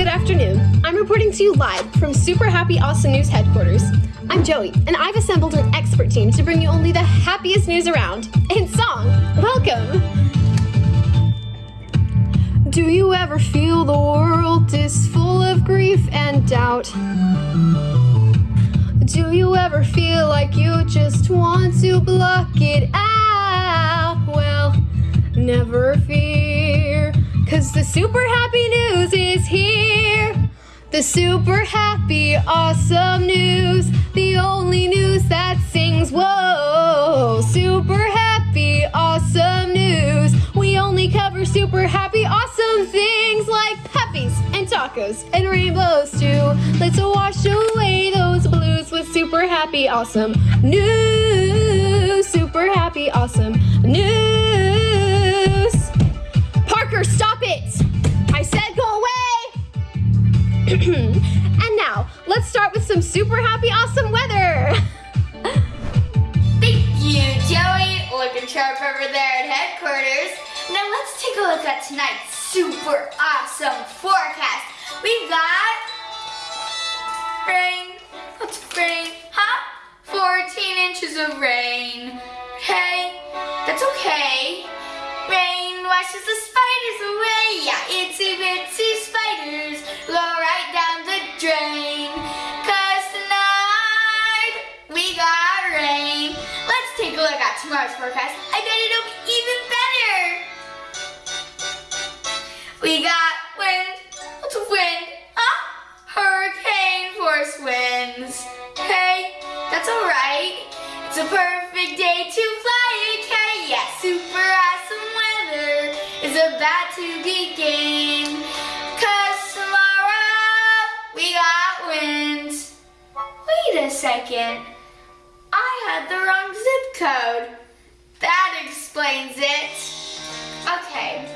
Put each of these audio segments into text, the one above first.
Good afternoon. I'm reporting to you live from Super Happy Awesome News headquarters. I'm Joey, and I've assembled an expert team to bring you only the happiest news around. In song, welcome! Do you ever feel the world is full of grief and doubt? Do you ever feel like you just want to block it out? Well, never fear, cause the super happy news is here. The super happy, awesome news, the only news that sings, whoa. Super happy, awesome news. We only cover super happy, awesome things like puppies and tacos and rainbows too. Let's wash away those blues with super happy, awesome news. Super happy, awesome news. and now, let's start with some super happy, awesome weather. Thank you, Joey. Looking sharp over there at headquarters. Now let's take a look at tonight's super awesome forecast. We've got rain. What's rain? Huh? 14 inches of rain. Okay, that's okay. Rain washes the spiders away. Yeah, itsy bitsy spiders go right down the drain. Cause tonight we got rain. Let's take a look at tomorrow's forecast. I bet it'll be even better. We got wind. What's wind? Huh? Hurricane force winds. Hey, that's alright. It's a perfect day to second. I had the wrong zip code. That explains it. Okay,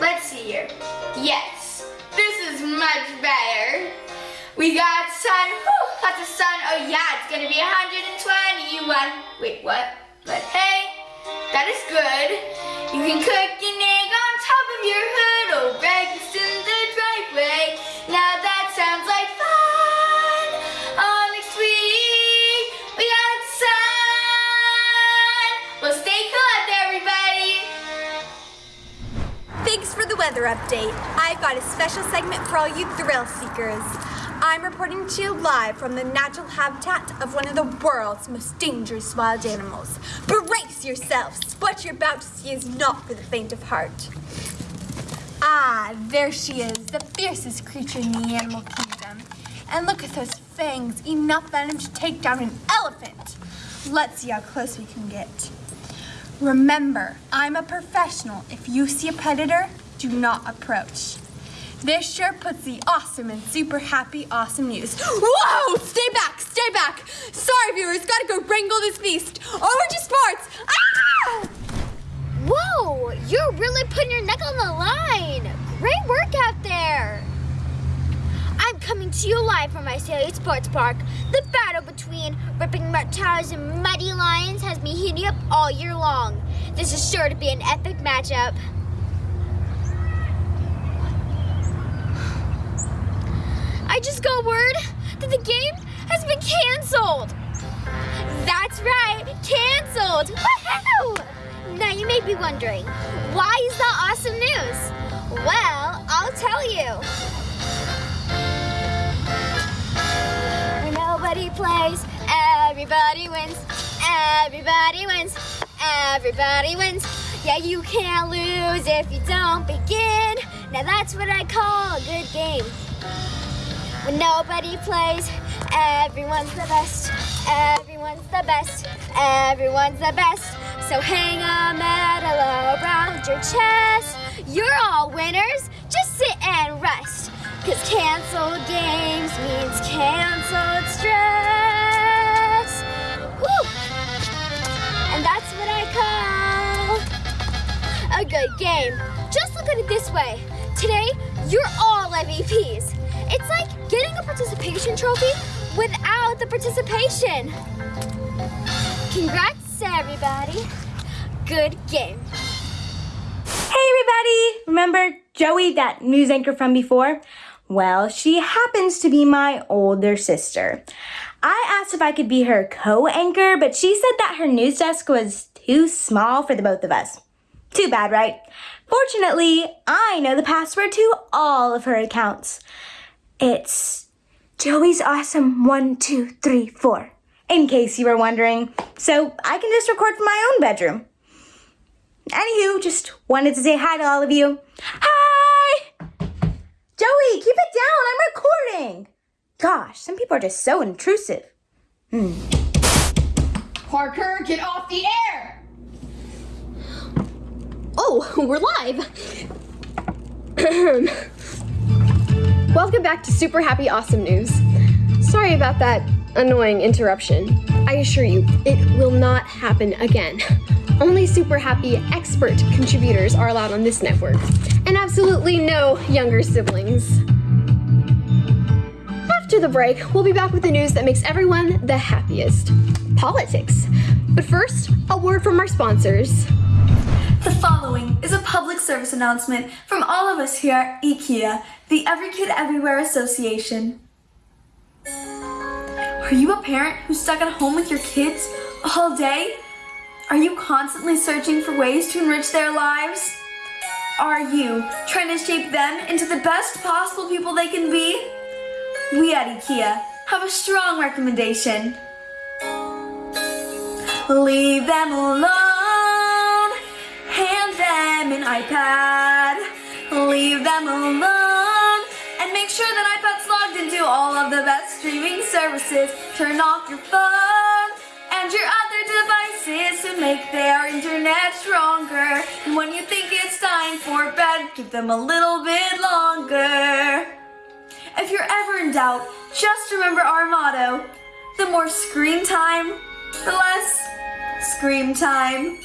let's see here. Yes, this is much better. We got sun, whew, lots of sun. Oh yeah, it's gonna be 121. Wait, what? But hey, that is good. You can cook an egg on top of your hood or breakfast weather update. I've got a special segment for all you thrill seekers. I'm reporting to you live from the natural habitat of one of the world's most dangerous wild animals. Brace yourselves! What you're about to see is not for the faint of heart. Ah, there she is, the fiercest creature in the animal kingdom. And look at those fangs, enough venom to take down an elephant. Let's see how close we can get. Remember, I'm a professional. If you see a predator, do not approach. This sure puts the awesome and super happy awesome news. Whoa! Stay back, stay back. Sorry, viewers, gotta go wrangle this beast. Over to sports. Ah! Whoa, you're really putting your neck on the line. Great work out there. I'm coming to you live from my Salient Sports Park. The battle between ripping reptiles and mighty lions has me heating up all year long. This is sure to be an epic matchup. Just got word that the game has been canceled. That's right, canceled. Woohoo! Now you may be wondering, why is that awesome news? Well, I'll tell you. Nobody plays, everybody wins. Everybody wins. Everybody wins. Yeah, you can't lose if you don't begin. Now that's what I call a good game. When nobody plays, everyone's the best. Everyone's the best. Everyone's the best. So hang a medal around your chest. You're all winners. Just sit and rest. Cause canceled games means canceled stress. Woo! And that's what I call a good game. Just look at it this way. Today, you're all MVPs. It's like getting a participation trophy without the participation. Congrats, everybody. Good game. Hey everybody! Remember Joey, that news anchor from before? Well, she happens to be my older sister. I asked if I could be her co anchor, but she said that her news desk was too small for the both of us. Too bad, right? Fortunately, I know the password to all of her accounts. It's Joey's Awesome 1234, in case you were wondering. So I can just record from my own bedroom. Anywho, just wanted to say hi to all of you. Hi! Joey, keep it down. I'm recording. Gosh, some people are just so intrusive. Hmm. Parker, get off the air! Oh, we're live! Welcome back to Super Happy Awesome News. Sorry about that annoying interruption. I assure you, it will not happen again. Only super happy expert contributors are allowed on this network, and absolutely no younger siblings. After the break, we'll be back with the news that makes everyone the happiest politics. But first, a word from our sponsors. The following is a public service announcement from all of us here at IKEA, the Every Kid Everywhere Association. Are you a parent who's stuck at home with your kids all day? Are you constantly searching for ways to enrich their lives? Are you trying to shape them into the best possible people they can be? We at IKEA have a strong recommendation. Leave them alone. An iPad. Leave them alone. And make sure that iPad's logged into all of the best streaming services. Turn off your phone and your other devices to make their internet stronger. And when you think it's time for bed, give them a little bit longer. If you're ever in doubt, just remember our motto the more screen time, the less scream time.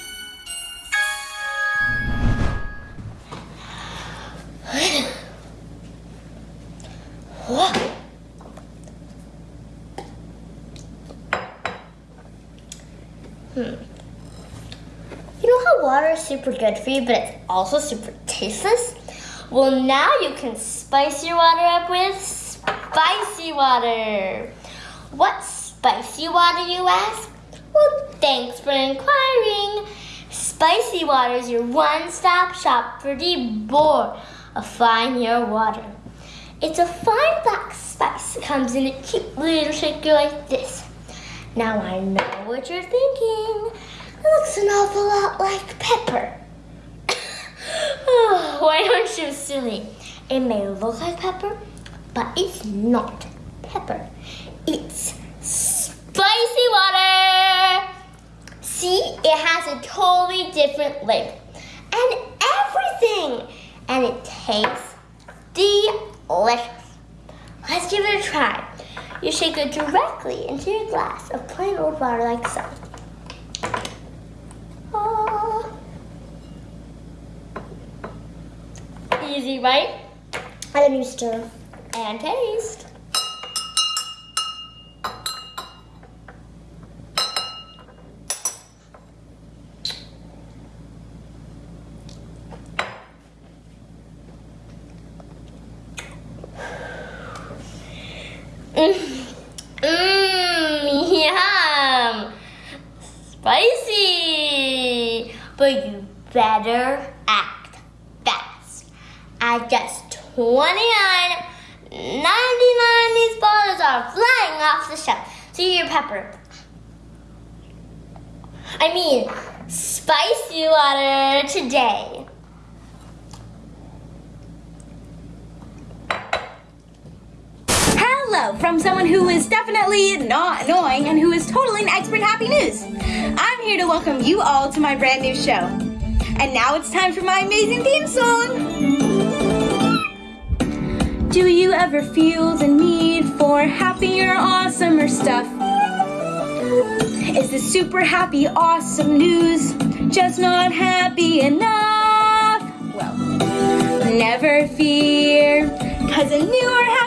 Hmm. You know how water is super good for you, but it's also super tasteless? Well, now you can spice your water up with spicy water. What spicy water, you ask? Well, thanks for inquiring. Spicy water is your one stop shop for the bore of fine your water. It's a fine black spice that comes in a cute little shaker like this. Now I know what you're thinking. It looks an awful lot like pepper. oh, why aren't you silly? It may look like pepper, but it's not pepper. It's spicy water. See, it has a totally different label and everything, and it tastes delicious. Let's give it a try. You shake it directly into your glass of plain old water like so. Ah. Easy, right? And then you stir and taste. Mmm, yum. Spicy. But you better act fast. At just 29 99 these bottles are flying off the shelf. See your pepper. I mean, spicy water today. Hello from someone who is definitely not annoying and who is totally an expert happy news. I'm here to welcome you all to my brand new show. And now it's time for my amazing theme song. Do you ever feel the need for happier, awesomer stuff? Is the super happy, awesome news just not happy enough? Well, never fear, cause a newer happy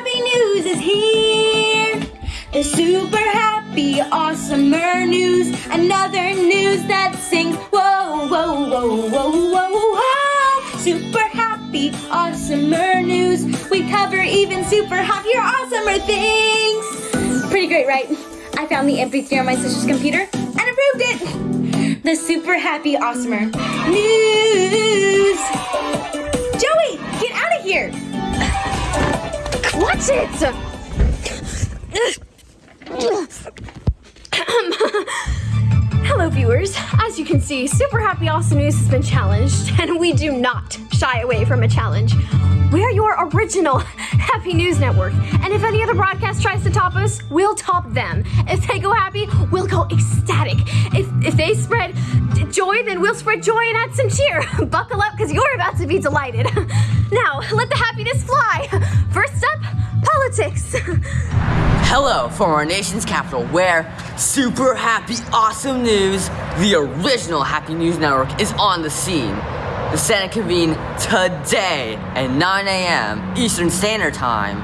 here. The super happy, awesomer er news, another news that sings, whoa, whoa, whoa, whoa, whoa, whoa. Super happy, awesomer er news, We cover even super happy or awesomer things. Pretty great, right? I found the MP3 on my sister's computer and approved it. The super happy awesomer news. Joey, get out of here. Watch it! Ugh. Hello, viewers. As you can see, Super Happy Awesome News has been challenged, and we do not shy away from a challenge. We're your original Happy News Network, and if any other broadcast tries to top us, we'll top them. If they go happy, we'll go ecstatic. If if they spread joy, then we'll spread joy and add some cheer. Buckle up, because you're about to be delighted. Now, let the happiness fly. First up, politics. Hello from our nation's capital, where super happy, awesome news, the original Happy News Network, is on the scene. The Senate convened today at 9 a.m. Eastern Standard Time.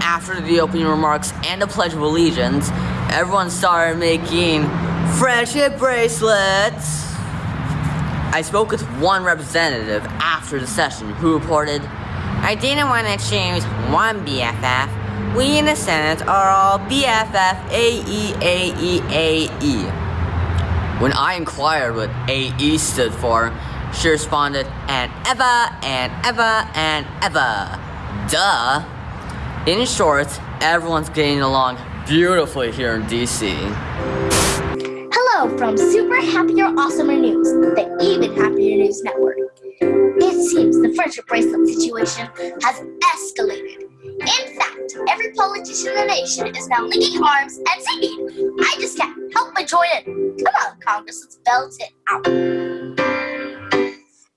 After the opening remarks and the Pledge of Allegiance, everyone started making friendship bracelets. I spoke with one representative after the session who reported, I didn't want to choose one BFF. We in the Senate are all BFF AE AE AE. When I inquired what AE stood for, she responded, and ever and ever and ever. Duh. In short, everyone's getting along beautifully here in DC. Hello from Super Happier Awesomer News, the Even Happier News Network. It seems the friendship bracelet situation has escalated. In fact, every politician in the nation is now linking arms and singing. I just can't help but join in. Come on, Congress, let's belt it out.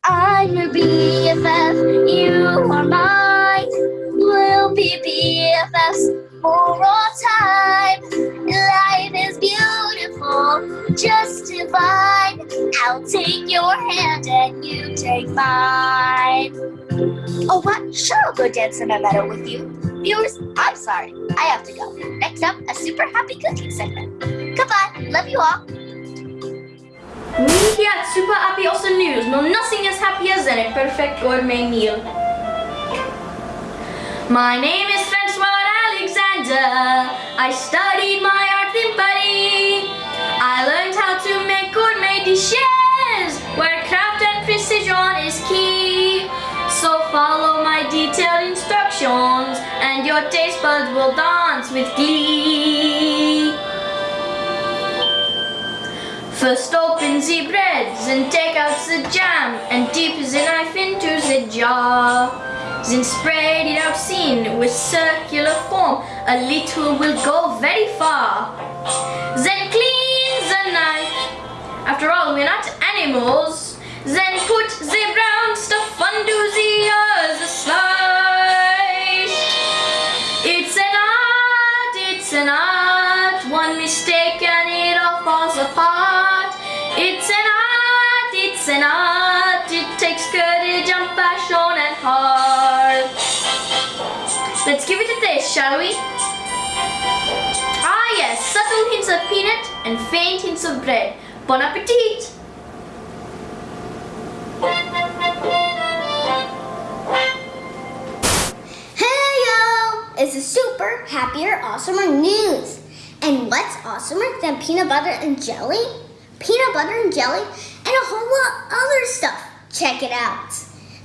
I'm your BFF, you are mine. We'll be BFFs for all time. Life is beautiful, just divine. I'll take your hand and you take mine. Oh, what? Sure, I'll go dance in a meadow with you. Viewers, I'm sorry. I have to go. Next up, a super happy cooking segment. Goodbye. Love you all. We here at Super Happy Awesome News know nothing as happy as a perfect gourmet meal. My name is Francois Alexander. I studied my art in Paris. I learned how to make gourmet dishes where craft and precision is key. So follow my detailed instructions and your taste buds will dance with glee. First open the breads and take out the jam and dip the knife into the jar. Then spread it out thin with circular form. A little will go very far. Then clean the knife. After all, we're not animals. Then put the brown stuff the other slice. It's an art, it's an art. One mistake and it all falls apart. It's an art, it's an art. It takes courage and passion and heart. Let's give it a taste, shall we? Ah yes, subtle hints of peanut and faint hints of bread. Bon appetit! It's a super happier, awesomer news. And what's awesomer than peanut butter and jelly? Peanut butter and jelly and a whole lot other stuff. Check it out.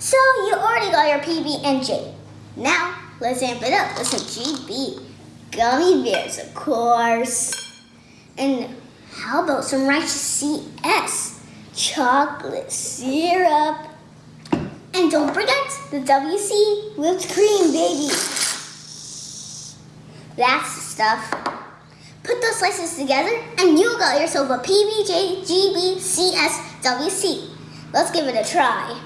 So you already got your PB and J. Now let's amp it up with some GB. Gummy bears, of course. And how about some righteous CS? Chocolate syrup. And don't forget the WC whipped cream, baby. That's stuff. Put those slices together and you got yourself a PBJ GB CS WC. Let's give it a try.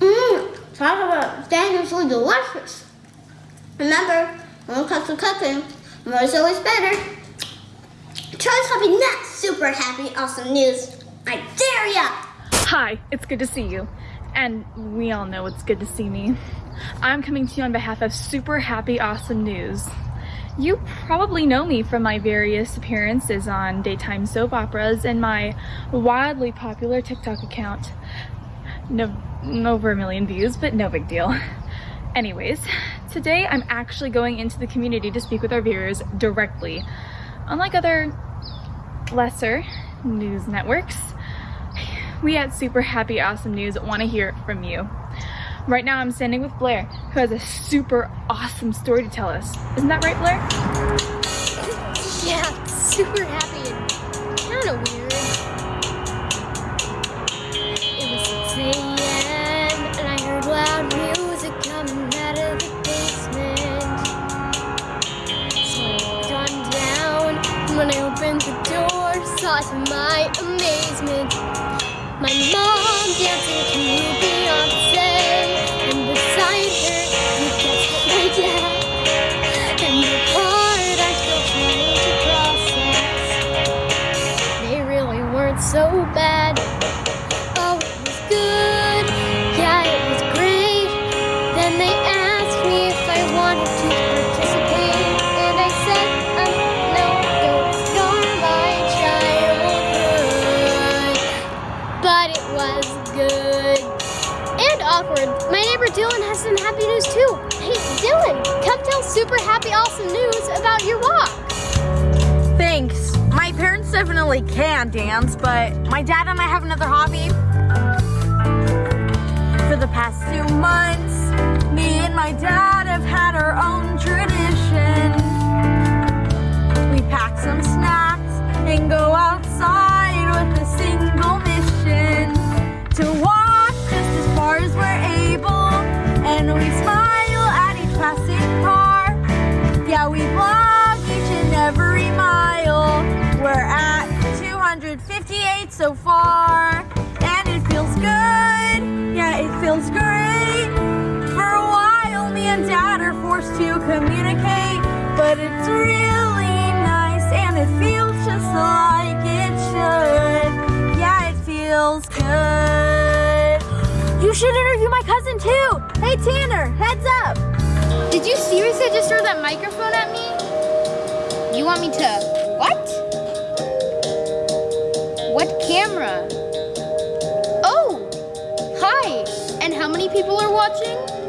Mmm, talk about dangerously delicious. Remember, when it comes to cooking, more is always better. Try something that's super happy, awesome news. I dare ya! Hi, it's good to see you. And we all know it's good to see me. I'm coming to you on behalf of Super Happy Awesome News. You probably know me from my various appearances on daytime soap operas and my wildly popular TikTok account. No, over a million views, but no big deal. Anyways, today I'm actually going into the community to speak with our viewers directly. Unlike other lesser news networks, we at Super Happy Awesome News want to hear from you. Right now I'm standing with Blair, who has a super awesome story to tell us. Isn't that right, Blair? Yeah, super happy and kind of weird. It was 6 a.m. and I heard loud music coming out of the basement. So I gone down, and when I opened the door, saw to my amazement my mom super happy, awesome news about your walk. Thanks. My parents definitely can dance, but my dad and I have another hobby. For the past two months, me and my dad have had our own tradition. To communicate, but it's really nice and it feels just like it should. Yeah, it feels good. You should interview my cousin too. Hey Tanner, heads up. Did you seriously just throw that microphone at me? You want me to what? What camera? Oh, hi. And how many people are watching?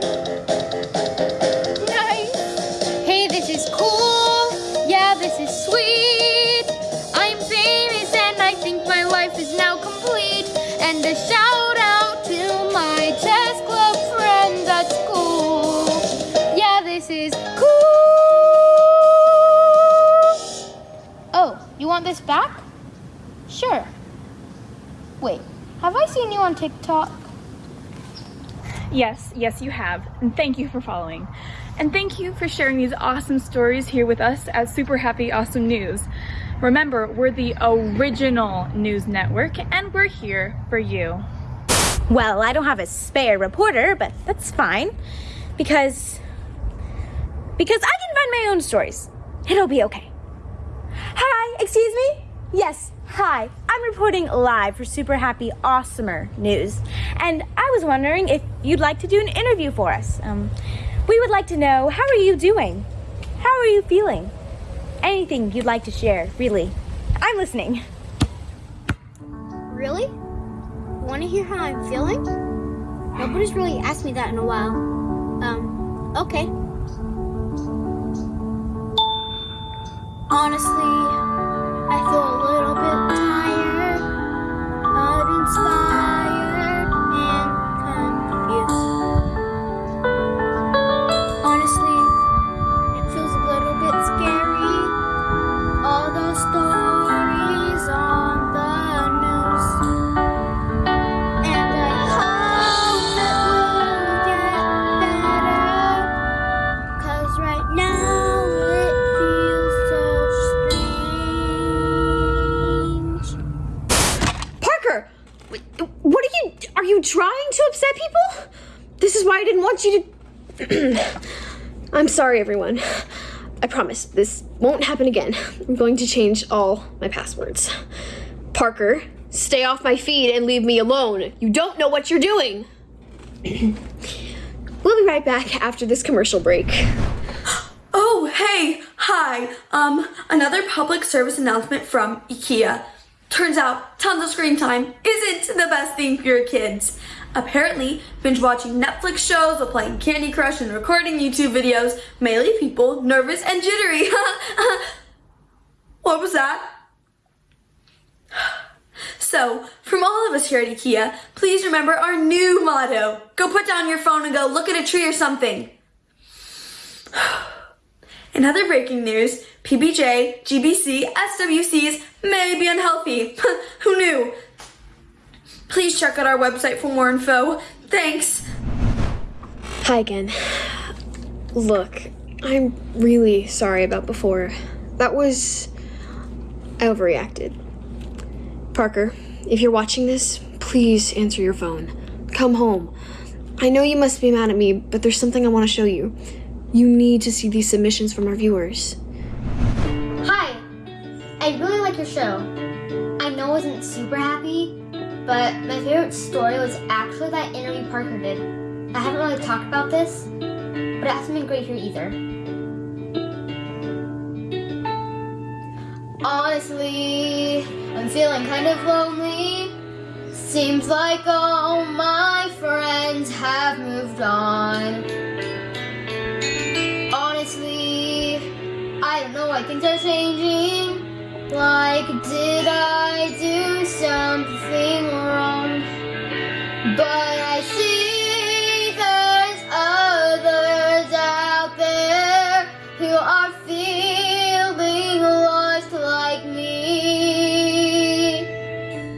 This back? Sure. Wait, have I seen you on TikTok? Yes, yes, you have. And thank you for following. And thank you for sharing these awesome stories here with us at Super Happy Awesome News. Remember, we're the original news network and we're here for you. Well, I don't have a spare reporter, but that's fine. Because. Because I can find my own stories. It'll be okay. Excuse me? Yes, hi. I'm reporting live for Super Happy Awesomer News. And I was wondering if you'd like to do an interview for us. Um, we would like to know how are you doing? How are you feeling? Anything you'd like to share, really. I'm listening. Really? Want to hear how I'm feeling? Nobody's really asked me that in a while. Um, okay. Honestly, I feel a want you to. I'm sorry, everyone. I promise this won't happen again. I'm going to change all my passwords. Parker, stay off my feed and leave me alone. You don't know what you're doing. we'll be right back after this commercial break. Oh, hey! Hi, um, another public service announcement from IKEA. Turns out tons of screen time isn't the best thing for your kids. Apparently, binge watching Netflix shows while playing Candy Crush and recording YouTube videos may leave people nervous and jittery. what was that? So, from all of us here at IKEA, please remember our new motto. Go put down your phone and go look at a tree or something. In other breaking news, PBJ, GBC, SWCs may be unhealthy. Who knew? Please check out our website for more info. Thanks. Hi again. Look, I'm really sorry about before. That was. I overreacted. Parker, if you're watching this, please answer your phone. Come home. I know you must be mad at me, but there's something I want to show you. You need to see these submissions from our viewers. Hi, I really like your show. I know I wasn't super happy, but my favorite story was actually that interview Parker did. I haven't really talked about this, but it hasn't been great here either. Honestly, I'm feeling kind of lonely. Seems like all my friends have moved on. Honestly, I don't know why things are changing. Like, did I do something wrong? But I see there's others out there who are feeling lost like me.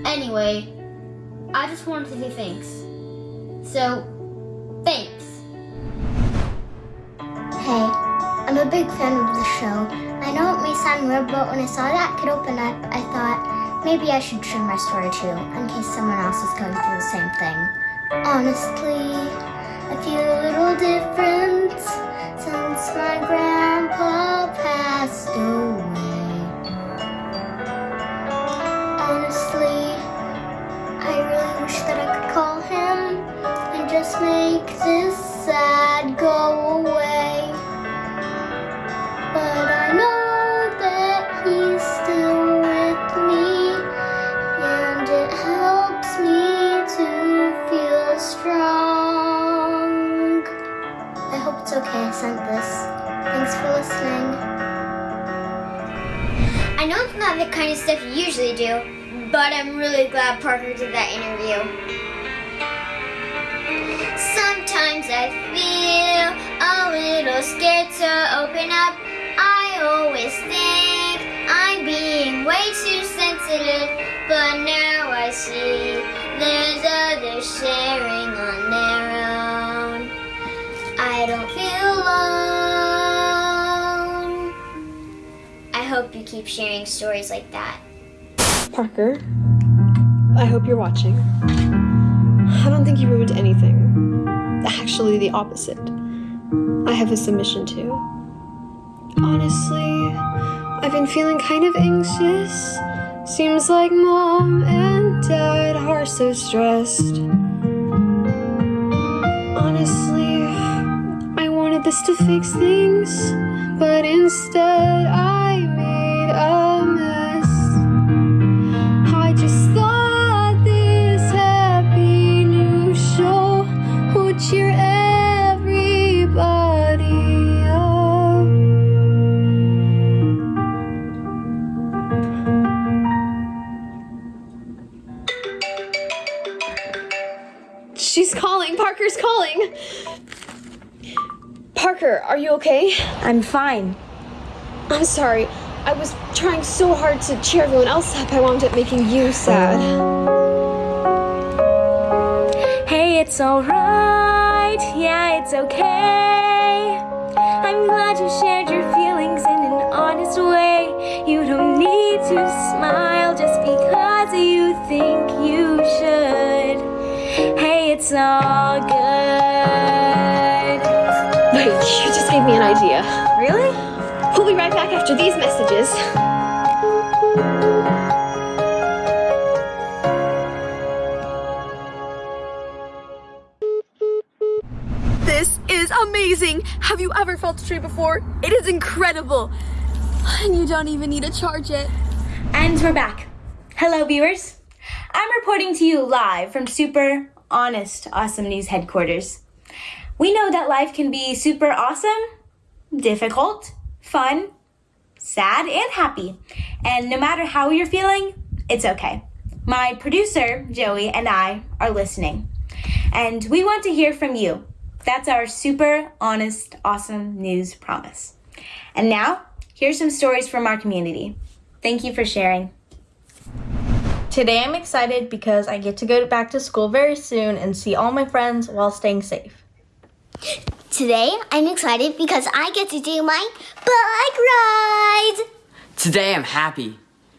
Anyway, I just wanted to say thanks. So, thanks. Hey, I'm a big fan of the show. I know it may sound weird, but when I saw that kid open up, I thought maybe I should share my story too, in case someone else is going through the same thing. Honestly, I feel a little different since my grandpa passed away. The kind of stuff you usually do, but I'm really glad Parker did that interview. Sometimes I feel a little scared to open up. I always think I'm being way too sensitive, but now I see there's others sharing on their hope you keep sharing stories like that. Parker, I hope you're watching. I don't think you ruined anything. Actually, the opposite. I have a submission too. Honestly, I've been feeling kind of anxious. Seems like mom and dad are so stressed. Honestly, I wanted this to fix things, but instead I Parker, are you okay? I'm fine. I'm sorry. I was trying so hard to cheer everyone else up, I wound up making you sad. Hey, it's alright. Yeah, it's okay. I'm glad you shared your feelings in an honest way. You don't need to smile just because you think you should. Hey, it's all good. Right back after these messages. This is amazing! Have you ever felt a tree before? It is incredible! And you don't even need to charge it. And we're back. Hello, viewers. I'm reporting to you live from Super Honest Awesome News headquarters. We know that life can be super awesome, difficult, fun, sad, and happy. And no matter how you're feeling, it's okay. My producer, Joey, and I are listening. And we want to hear from you. That's our super honest, awesome news promise. And now, here's some stories from our community. Thank you for sharing. Today I'm excited because I get to go back to school very soon and see all my friends while staying safe. Today, I'm excited because I get to do my bike ride. Today I'm happy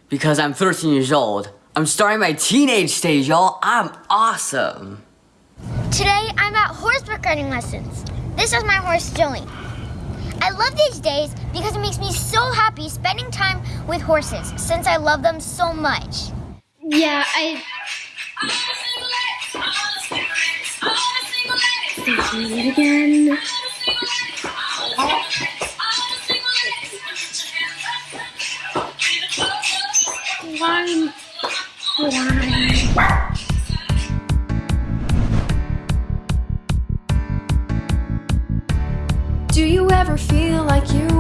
because I'm 13 years old. I'm starting my teenage stage, y'all. I'm awesome. Today I'm at horseback riding lessons. This is my horse Joey. I love these days because it makes me so happy spending time with horses since I love them so much. Yeah, I. again. Why? Why? Do you ever feel like you